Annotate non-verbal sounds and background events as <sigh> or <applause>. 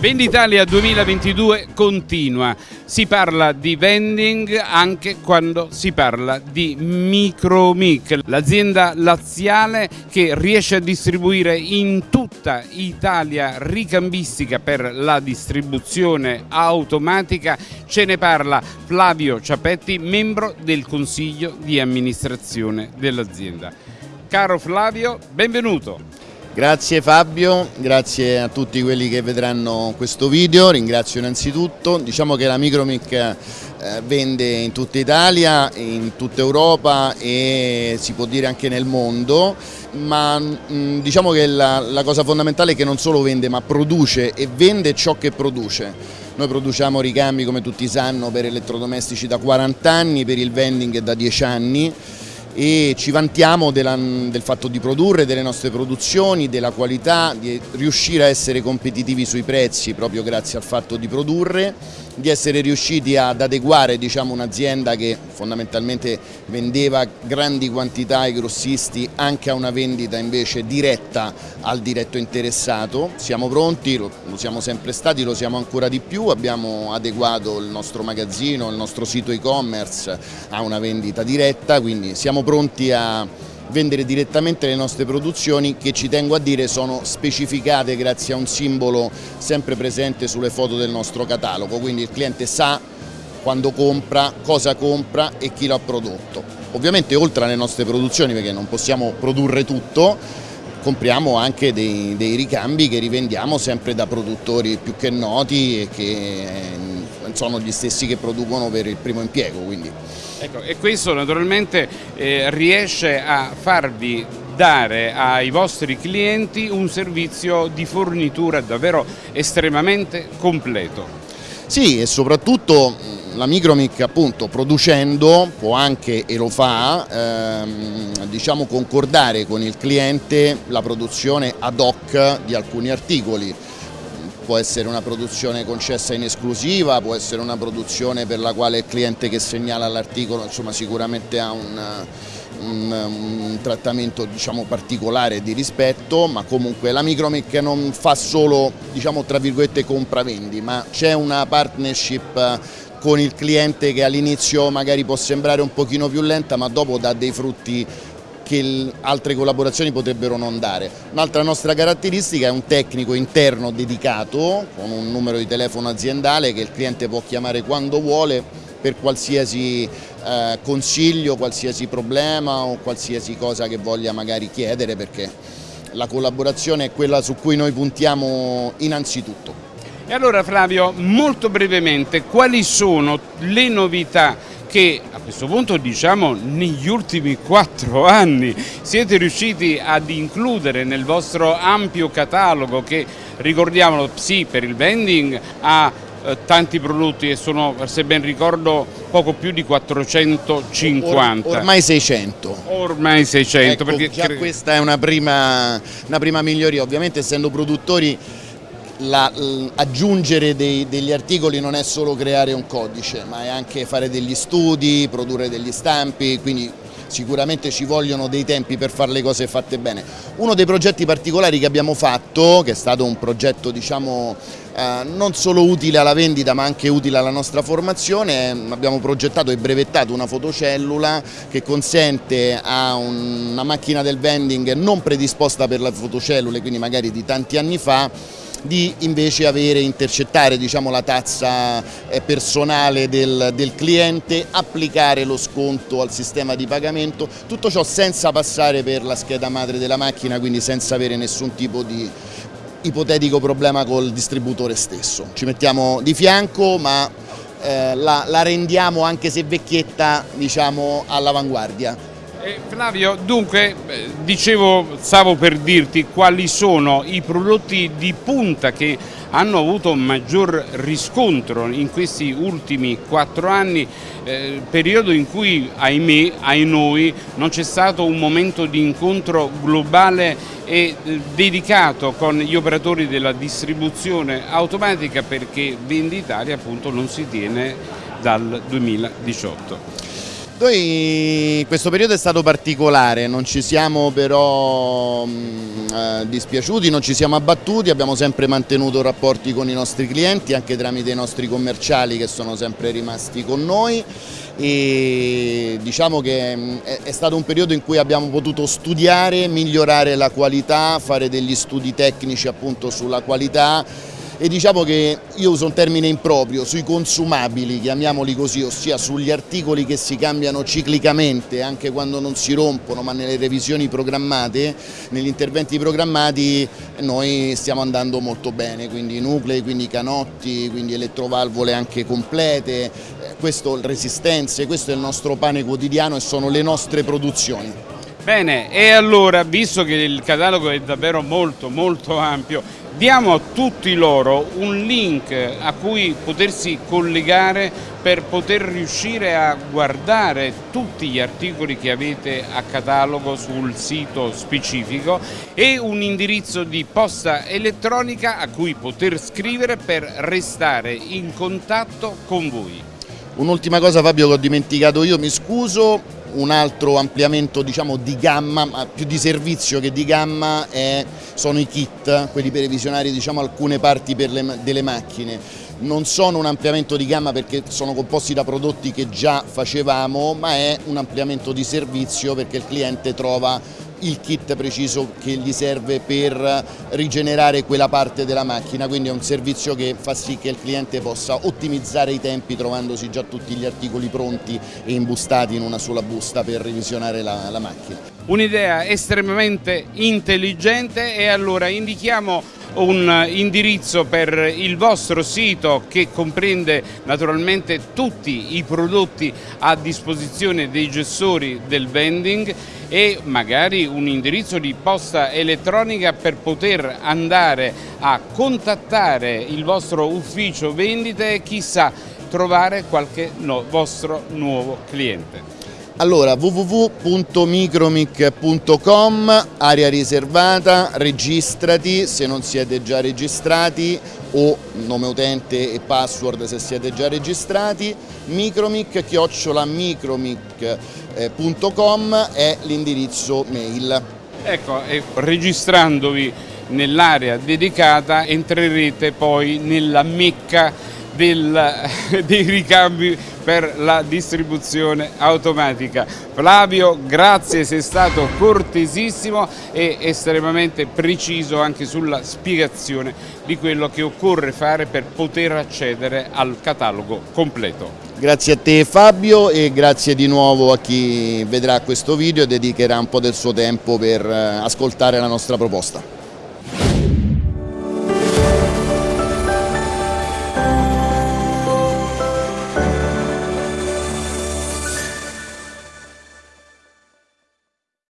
Venditalia 2022 continua, si parla di vending anche quando si parla di Micromic, l'azienda laziale che riesce a distribuire in tutta Italia ricambistica per la distribuzione automatica, ce ne parla Flavio Ciapetti, membro del consiglio di amministrazione dell'azienda. Caro Flavio, benvenuto. Grazie Fabio, grazie a tutti quelli che vedranno questo video, ringrazio innanzitutto, diciamo che la Micromic eh, vende in tutta Italia, in tutta Europa e si può dire anche nel mondo, ma mm, diciamo che la, la cosa fondamentale è che non solo vende ma produce e vende ciò che produce. Noi produciamo ricambi come tutti sanno per elettrodomestici da 40 anni, per il vending da 10 anni e ci vantiamo della, del fatto di produrre delle nostre produzioni, della qualità, di riuscire a essere competitivi sui prezzi proprio grazie al fatto di produrre, di essere riusciti ad adeguare diciamo, un'azienda che fondamentalmente vendeva grandi quantità ai grossisti anche a una vendita invece diretta al diretto interessato. Siamo pronti, lo, siamo sempre stati, lo siamo ancora di più, abbiamo adeguato il nostro magazzino, il nostro sito e-commerce a una vendita diretta, quindi siamo siamo pronti a vendere direttamente le nostre produzioni che ci tengo a dire sono specificate grazie a un simbolo sempre presente sulle foto del nostro catalogo, quindi il cliente sa quando compra, cosa compra e chi l'ha prodotto. Ovviamente oltre alle nostre produzioni, perché non possiamo produrre tutto, compriamo anche dei, dei ricambi che rivendiamo sempre da produttori più che noti e che sono gli stessi che producono per il primo impiego. Quindi. Ecco, e questo naturalmente eh, riesce a farvi dare ai vostri clienti un servizio di fornitura davvero estremamente completo. Sì, e soprattutto la Micromic appunto producendo può anche e lo fa ehm, diciamo concordare con il cliente la produzione ad hoc di alcuni articoli può essere una produzione concessa in esclusiva, può essere una produzione per la quale il cliente che segnala l'articolo sicuramente ha un, un, un trattamento diciamo, particolare di rispetto, ma comunque la Micromic non fa solo diciamo, compravendi, ma c'è una partnership con il cliente che all'inizio magari può sembrare un pochino più lenta ma dopo dà dei frutti che altre collaborazioni potrebbero non dare. Un'altra nostra caratteristica è un tecnico interno dedicato con un numero di telefono aziendale che il cliente può chiamare quando vuole per qualsiasi eh, consiglio, qualsiasi problema o qualsiasi cosa che voglia magari chiedere perché la collaborazione è quella su cui noi puntiamo innanzitutto. E allora Flavio, molto brevemente, quali sono le novità che a questo punto diciamo negli ultimi quattro <laughs> anni siete riusciti ad includere nel vostro ampio catalogo che ricordiamolo sì per il vending ha eh, tanti prodotti e sono se ben ricordo poco più di 450 Or, ormai 600 ormai 600 ecco, perché già questa è una prima, una prima miglioria. Ovviamente essendo produttori la, aggiungere dei, degli articoli non è solo creare un codice, ma è anche fare degli studi, produrre degli stampi, quindi sicuramente ci vogliono dei tempi per fare le cose fatte bene. Uno dei progetti particolari che abbiamo fatto, che è stato un progetto diciamo, eh, non solo utile alla vendita ma anche utile alla nostra formazione, abbiamo progettato e brevettato una fotocellula che consente a una macchina del vending non predisposta per le fotocellule, quindi magari di tanti anni fa, di invece avere, intercettare diciamo, la tazza eh, personale del, del, cliente, applicare lo sconto al sistema di pagamento, tutto ciò senza passare per la scheda madre della macchina, quindi senza avere nessun tipo di ipotetico problema col distributore stesso. Ci mettiamo di fianco ma eh, la, la, rendiamo anche se vecchietta diciamo, all'avanguardia. Eh, Flavio, dunque, dicevo, stavo per dirti quali sono i prodotti di punta che hanno avuto maggior riscontro in questi ultimi quattro anni, eh, periodo in cui, ahimè, ai noi, non c'è stato un momento di incontro globale e eh, dedicato con gli operatori della distribuzione automatica perché Venditalia appunto non si tiene dal 2018. Noi questo periodo è stato particolare, non ci siamo però mh, eh, dispiaciuti, non ci siamo abbattuti, abbiamo sempre mantenuto rapporti con i nostri clienti anche tramite i nostri commerciali che sono sempre rimasti con noi. E diciamo che è, è stato un periodo in cui abbiamo potuto studiare, migliorare la qualità, fare degli studi tecnici appunto sulla qualità e diciamo che io uso un termine improprio sui consumabili, chiamiamoli così, ossia sugli articoli che si cambiano ciclicamente anche quando non si rompono ma nelle revisioni programmate, negli interventi programmati noi stiamo andando molto bene, quindi nuclei, quindi canotti, quindi elettrovalvole anche complete, eh, questo resistenze, questo è il nostro pane quotidiano e sono le nostre produzioni. Bene, e allora, visto che il catalogo è davvero molto molto ampio, diamo a tutti loro un link a cui potersi collegare per poter riuscire a guardare tutti gli articoli che avete a catalogo sul sito specifico e un indirizzo di posta elettronica a cui poter scrivere per restare in contatto con voi. Un'ultima cosa Fabio che ho dimenticato io, mi scuso, un altro ampliamento diciamo, di gamma, ma più di servizio che di gamma, è, sono i kit, quelli per visionare diciamo, alcune parti le, delle macchine. Non sono un ampliamento di gamma perché sono composti da prodotti che già facevamo, ma è un ampliamento di servizio perché il cliente trova il kit preciso che gli serve per rigenerare quella parte della macchina, quindi è un servizio che fa sì che il cliente possa ottimizzare i tempi trovandosi già tutti gli articoli pronti e imbustati in una sola busta per revisionare la, la macchina. Un'idea estremamente intelligente e allora indichiamo un indirizzo per il vostro sito che comprende naturalmente tutti i prodotti a disposizione dei gestori del vending e magari un indirizzo di posta elettronica per poter andare a contattare il vostro ufficio vendite e chissà trovare qualche no, vostro nuovo cliente. Allora www.micromic.com, area riservata, registrati se non siete già registrati o nome utente e password se siete già registrati, micromic chiocciola micromic.com è l'indirizzo mail. Ecco, e registrandovi nell'area dedicata entrerete poi nella mecca del, <laughs> dei ricambi per la distribuzione automatica. Flavio, grazie, sei stato cortesissimo e estremamente preciso anche sulla spiegazione di quello che occorre fare per poter accedere al catalogo completo. Grazie a te Fabio e grazie di nuovo a chi vedrà questo video e dedicherà un po' del suo tempo per eh, ascoltare la nostra proposta.